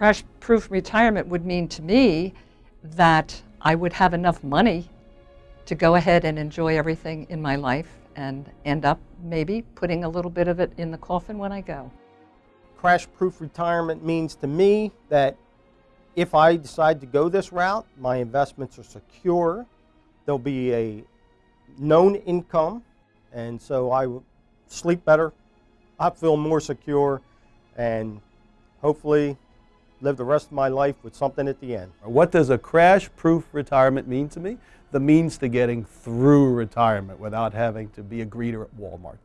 Crash proof retirement would mean to me that I would have enough money to go ahead and enjoy everything in my life and end up maybe putting a little bit of it in the coffin when I go. Crash proof retirement means to me that if I decide to go this route, my investments are secure. There'll be a known income, and so I will sleep better. I feel more secure, and hopefully live the rest of my life with something at the end. What does a crash-proof retirement mean to me? The means to getting through retirement without having to be a greeter at Walmart.